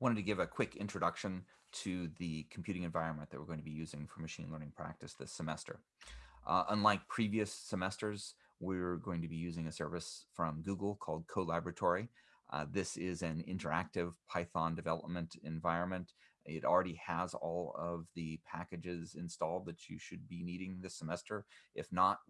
wanted to give a quick introduction to the computing environment that we're going to be using for machine learning practice this semester. Uh, unlike previous semesters, we're going to be using a service from Google called Colaboratory. Uh, this is an interactive Python development environment. It already has all of the packages installed that you should be needing this semester. If not,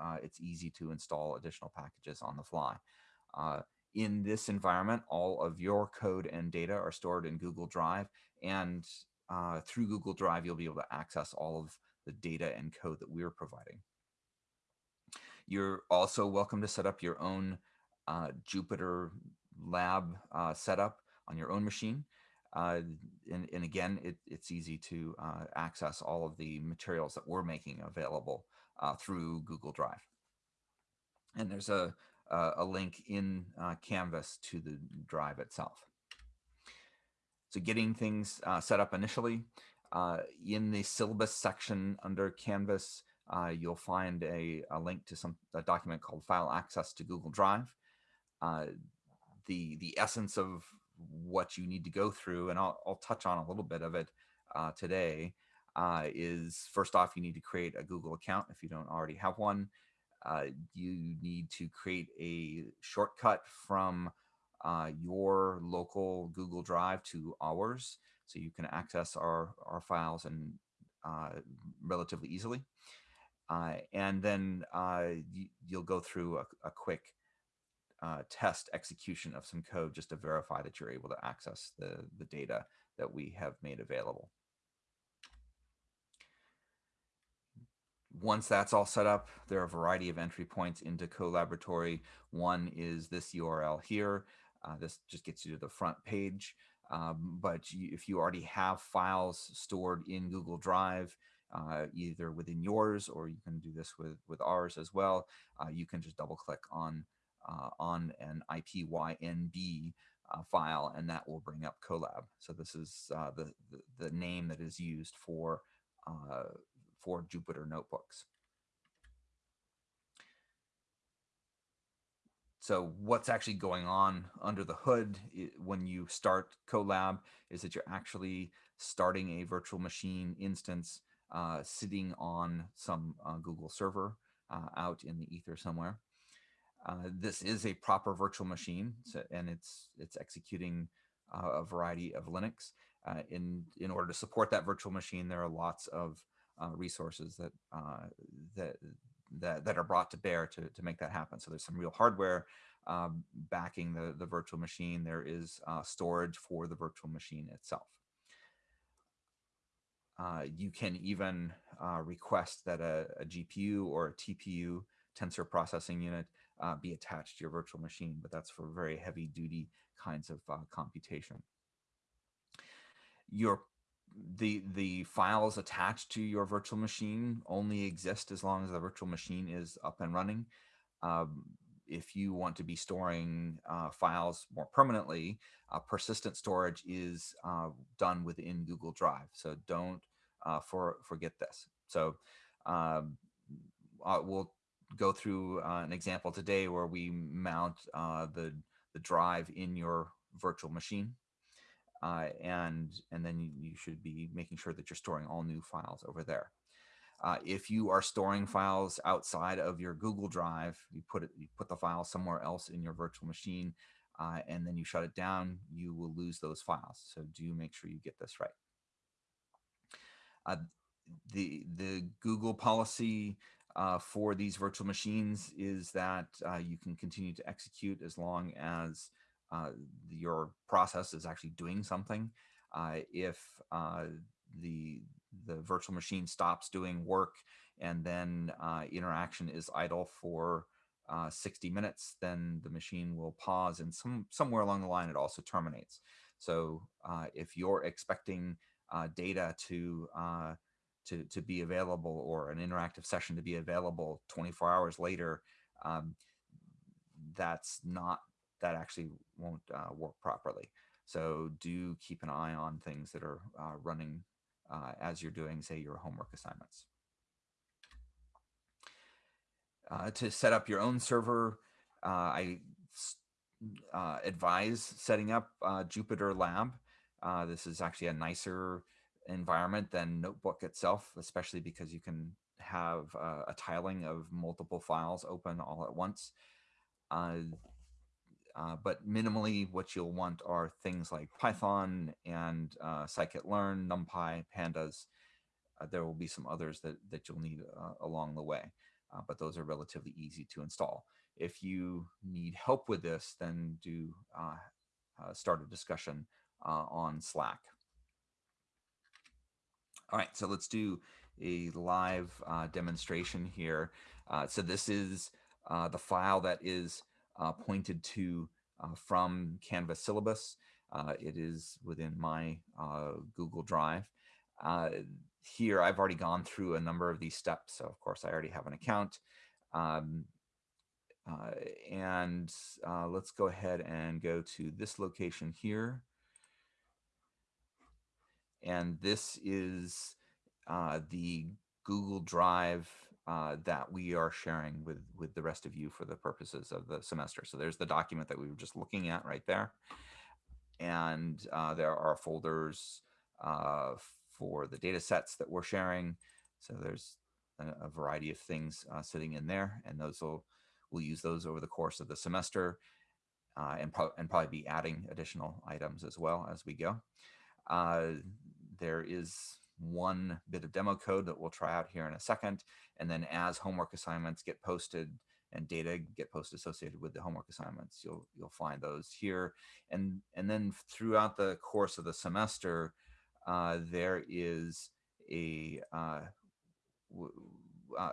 uh, it's easy to install additional packages on the fly. In this environment, all of your code and data are stored in Google Drive. And uh, through Google Drive, you'll be able to access all of the data and code that we're providing. You're also welcome to set up your own uh, Jupyter lab uh, setup on your own machine. Uh, and, and, again, it, it's easy to uh, access all of the materials that we're making available uh, through Google Drive. And there's a, a link in uh, Canvas to the drive itself. So getting things uh, set up initially, in the syllabus section under Canvas, you'll find a, a, link to some a document called File Access to Google Drive. the, the essence of what you need to go through, and I'll, I'll touch on a little bit of it uh, today, uh, is first off, you need to create a Google account if you don't already have one. Uh, you need to create a shortcut from uh, your local Google Drive to ours, so you can access our, our files and uh, relatively easily. Uh, and then you, will go through a, a quick uh, test execution of some code just to verify that you're able to access the, the data that we have made available. Once that's all set up, there are a variety of entry points into Colaboratory. One is this URL here. Uh, this just gets you to the front page. Um, but you, if you already have files stored in Google Drive, uh, either within yours or you can do this with, with ours as well, uh, you can just double click on uh, on an IPYNB uh, file, and that will bring up Colab. So this is uh, the, the, the name that is used for uh, for Jupyter notebooks. So what's actually going on under the hood when you start Colab is that you're actually starting a virtual machine instance uh, sitting on some uh, Google server uh, out in the ether somewhere. Uh, this is a proper virtual machine, so, and it's it's executing uh, a variety of Linux. Uh, in in order to support that virtual machine, there are lots of uh, resources that uh, that that that are brought to bear to to make that happen. So there's some real hardware um, backing the the virtual machine. There is uh, storage for the virtual machine itself. you can even request that a, a GPU or a TPU tensor processing unit uh, be attached to your virtual machine, but that's for very heavy duty kinds of uh, computation. Your the the files attached to your virtual machine only exist as long as the virtual machine is up and running. Um, if you want to be storing uh, files more permanently, uh, persistent storage is uh, done within Google Drive. So don't uh, for, forget this. So um, we'll go through uh, an example today where we mount uh, the, the drive in your virtual machine. Uh, and, and then you, you, should be making sure that you're storing all new files over there. Uh, if you are storing files outside of your Google Drive, you put it, you put the file somewhere else in your virtual machine, uh, and then you shut it down, you will lose those files. So do make sure you get this right. Uh, the the Google policy uh, for these virtual machines is that uh, you can continue to execute as long as uh, your process is actually doing something. Uh, if uh, the the virtual machine stops doing work and then uh, interaction is idle for 60 minutes, then the machine will pause and some somewhere along the line it also terminates. So if you're expecting data to to, to be available or an interactive session to be available 24 hours later, um, that's not, that actually won't uh, work properly. So do keep an eye on things that are uh, running uh, as you're doing, say, your homework assignments. Uh, to set up your own server, uh, I uh, advise setting up Jupyter Lab. This is actually a nicer environment than Notebook itself, especially because you can have a tiling of multiple files open all at once. Uh, but minimally, what you'll want are things like Python and uh, scikit-learn, NumPy, Pandas. Uh, there will be some others that, that you'll need uh, along the way, uh, but those are relatively easy to install. If you need help with this, then do uh, start a discussion on Slack. All right, so let's do a live demonstration here. so this is the file that is pointed to uh, from Canvas syllabus. Uh, it is within my Google Drive. here, I've already gone through a number of these steps. So of course, I already have an account. Um, uh, and uh, let's go ahead and go to this location here. And this is uh, the Google Drive uh, that we are sharing with with the rest of you for the purposes of the semester. So there's the document that we were just looking at right there. And uh, there are folders uh, for the data sets that we're sharing. So there's a, a variety of things uh, sitting in there, and those will we'll use those over the course of the semester, uh, and, pro and probably be adding additional items as well as we go. Uh, there is one bit of demo code that we'll try out here in a second. And then as homework assignments get posted and data get posted associated with the homework assignments, you'll you'll find those here. And, and then throughout the course of the semester, uh, there is a, uh, uh,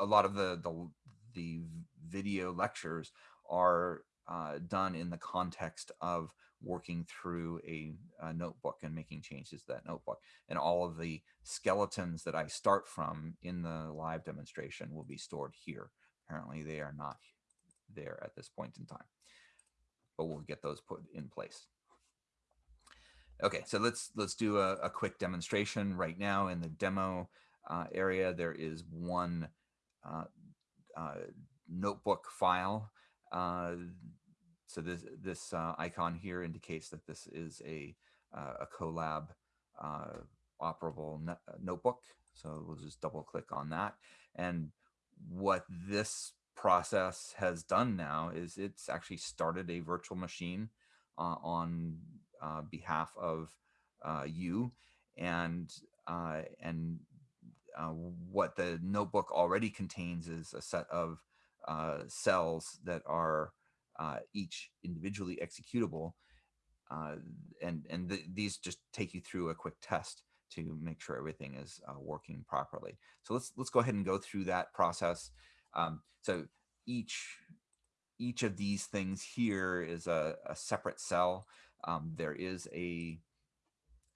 a lot of the, the, the video lectures are uh, done in the context of working through a, a, notebook and making changes to that notebook. And all of the skeletons that I start from in the live demonstration will be stored here. Apparently they are not there at this point in time, but we'll get those put in place. Okay, so let's let's do a, a quick demonstration right now in the demo uh, area. There is one uh, uh, notebook file uh, so this this uh, icon here indicates that this is a uh, a Colab uh, operable uh, notebook. So we'll just double click on that. And what this process has done now is it's actually started a virtual machine uh, on uh, behalf of you. And and what the notebook already contains is a set of cells that are uh, each individually executable. Uh, and and th these just take you through a quick test to make sure everything is uh, working properly. So let's let's go ahead and go through that process. Um, so each each of these things here is a, a separate cell. Um, there is a,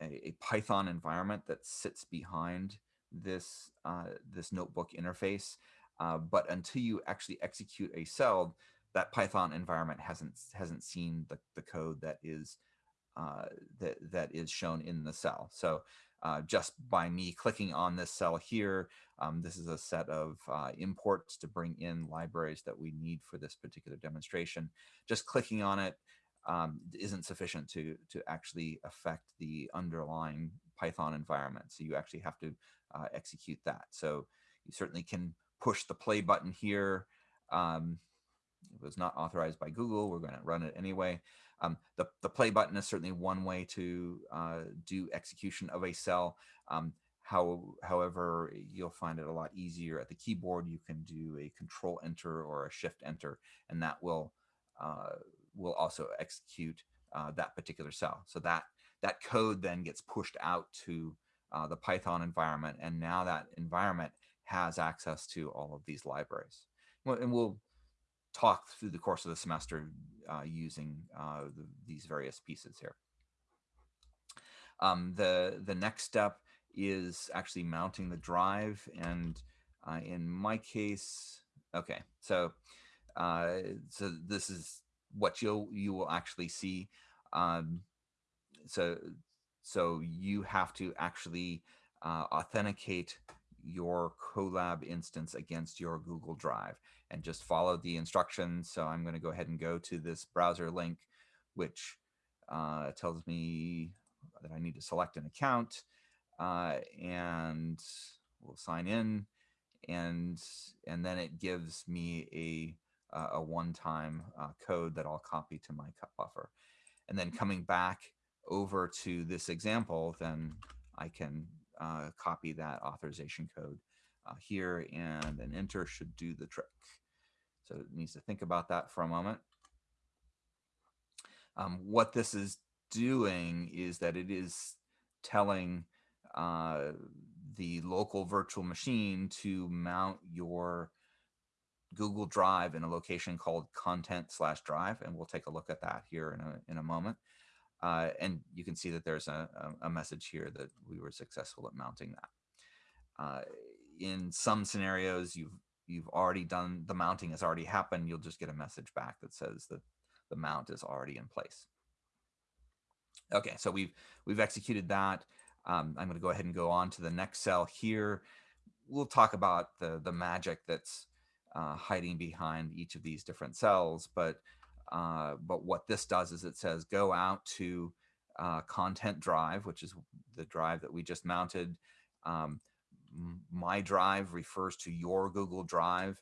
a, a Python environment that sits behind this uh, this notebook interface. Uh, but until you actually execute a cell, that Python environment hasn't hasn't seen the, the code that is uh, that that is shown in the cell. So uh, just by me clicking on this cell here, um, this is a set of uh, imports to bring in libraries that we need for this particular demonstration. Just clicking on it um, not sufficient to to actually affect the underlying Python environment. So you actually have to uh, execute that. So you certainly can push the play button here. Um, it was not authorized by Google. We're going to run it anyway. Um, the, the play button is certainly one way to uh, do execution of a cell. Um, how, however, you'll find it a lot easier at the keyboard. You can do a control enter or a shift enter, and that will uh, will also execute uh, that particular cell. So that that code then gets pushed out to uh, the Python environment, and now that environment has access to all of these libraries. And we'll talk through the course of the semester uh, using uh, the, these various pieces here. Um, the, the next step is actually mounting the drive. And uh, in my case, okay, so, uh, so this is what you'll, you will actually see. Um, so, so you have to actually uh, authenticate your Colab instance against your Google Drive and just follow the instructions. So I'm going to go ahead and go to this browser link, which uh, tells me, that I need to select an account uh, and we'll sign in and and then it gives me a a one-time uh, code that I'll copy to my cut buffer. And then coming back over to this example, then I can uh, copy that authorization code uh, here and then enter should do the trick. So it needs to think about that for a moment. Um, what this is doing is that it is telling uh, the local virtual machine to mount your Google Drive in a location called content slash drive. And we'll take a look at that here in a, in a moment. Uh, and you can see that there's a, a, message here that we were successful at mounting that. Uh, in some scenarios, you've you've already done the mounting has already happened. You'll just get a message back that says that the mount is already in place. Okay, so we've we've executed that. Um, I'm going to go ahead and go on to the next cell here. We'll talk about the, the magic that's uh, hiding behind each of these different cells. But, uh, but what this does is it says go out to uh, content drive, which is the drive that we just mounted. Um, my drive refers to your Google Drive.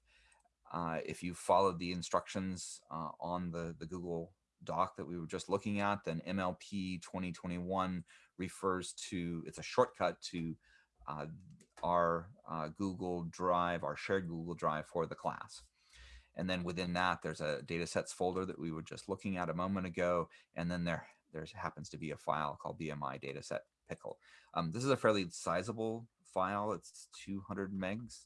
Uh, if you followed the instructions uh, on the, the Google doc that we were just looking at, then MLP 2021 refers to, it's a shortcut to uh, our Google Drive, our shared Google Drive for the class. And then within that, there's a datasets folder that we were just looking at a moment ago. And then there, there happens to be a file called BMI dataset pickle. Um, this is a fairly sizable file. It's 200 megs.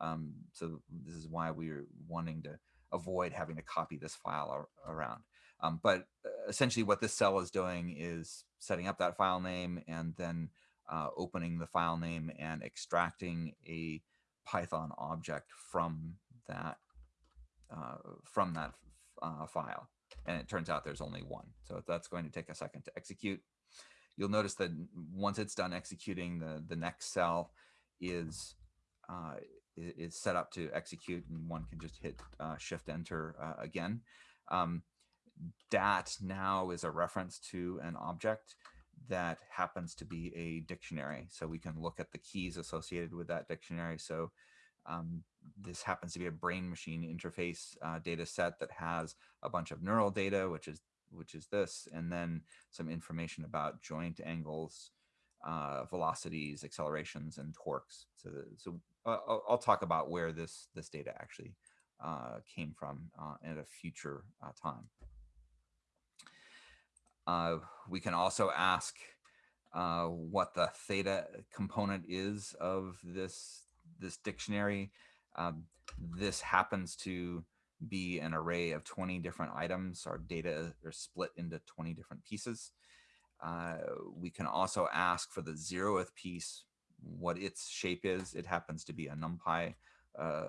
Um, so this is why we are wanting to avoid having to copy this file around. Um, but uh, essentially what this cell is doing is setting up that file name and then uh, opening the file name and extracting a Python object from that uh, from that uh, file. And it turns out there's only one. So that's going to take a second to execute. You'll notice that once it's done executing, the, the next cell is uh, is set up to execute and one can just hit uh, shift enter uh, again. Um, dat now is a reference to an object that happens to be a dictionary. So we can look at the keys associated with that dictionary. So um, this happens to be a brain machine interface uh, data set that has a bunch of neural data, which is which is this, and then some information about joint angles, uh, velocities, accelerations, and torques. So, the, so uh, I'll, talk about where this this data actually uh, came from uh, at a future uh, time. We can also ask what the theta component is of this, this dictionary. Um, this happens to be an array of 20 different items. Our data are split into 20 different pieces. Uh, we can also ask for the zeroth piece, what its shape is. It happens to be a NumPy uh,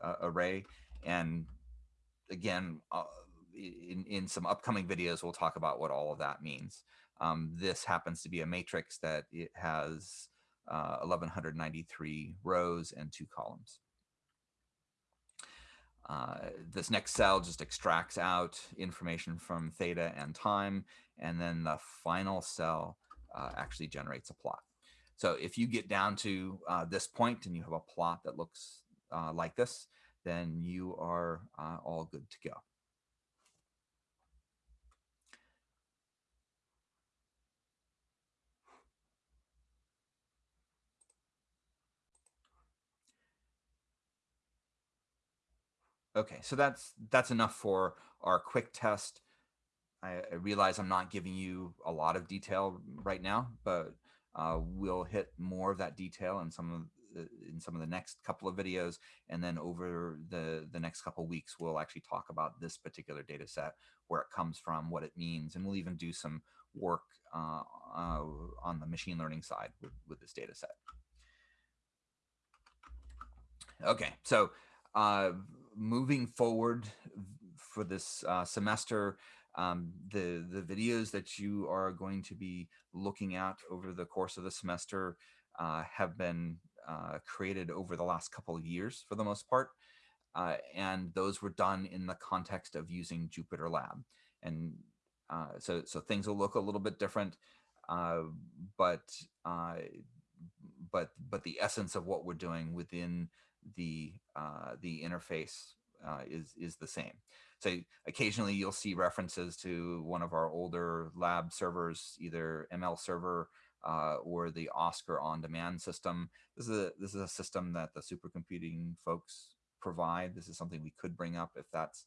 uh, array. And again, uh, in, in some upcoming videos, we'll talk about what all of that means. Um, this happens to be a matrix that it has uh, 1193 rows and two columns. Uh, this next cell just extracts out information from theta and time, and then the final cell uh, actually generates a plot. So if you get down to uh, this point and you have a plot that looks uh, like this, then you are uh, all good to go. Okay, so that's that's enough for our quick test. I, I realize I'm not giving you a lot of detail right now, but uh, we'll hit more of that detail in some of the, in some of the next couple of videos, and then over the the next couple weeks, we'll actually talk about this particular data set, where it comes from, what it means, and we'll even do some work uh, uh, on the machine learning side with, with this data set. Okay, so uh, moving forward for this uh, semester, um, the, the videos that you are going to be looking at over the course of the semester uh, have been uh, created over the last couple of years for the most part. Uh, and those were done in the context of using Jupyter Lab. And uh, so so things will look a little bit different, uh, but but but the essence of what we're doing within the uh, the interface uh, is is the same. So occasionally you'll see references to one of our older lab servers, either ML server uh, or the Oscar on-demand system. This is a this is a system that the supercomputing folks provide. This is something we could bring up if that's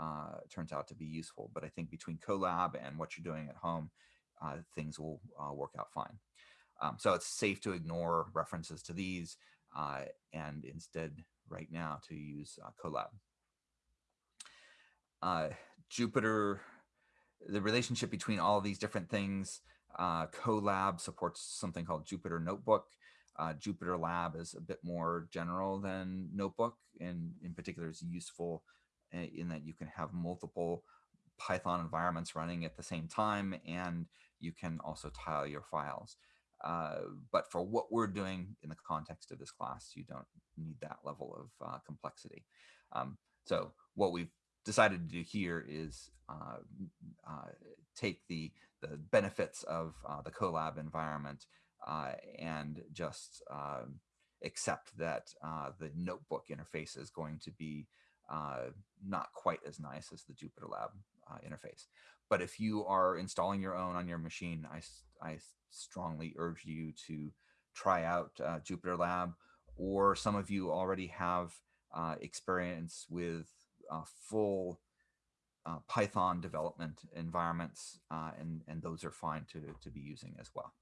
uh, turns out to be useful. But I think between Colab and what you're doing at home, uh, things will uh, work out fine. Um, so it's safe to ignore references to these uh, and instead right now to use uh, Colab. Uh, Jupyter, the relationship between all these different things, uh, Colab supports something called Jupyter Notebook. Uh, Jupyter Lab is a bit more general than Notebook, and in particular is useful in that you can have multiple Python environments running at the same time, and you can also tile your files. Uh, but for what we're doing in the context of this class, you don't need that level of uh, complexity. Um, so what we've decided to do here is uh, uh take the, the benefits of uh, the Colab environment and just um, accept that the notebook interface is going to be not quite as nice as the Jupyter Lab interface. But if you are installing your own on your machine, I, I strongly urge you to try out uh, Jupyter Lab, or some of you already have uh, experience with uh, full uh, Python development environments, uh, and, and those are fine to, to be using as well.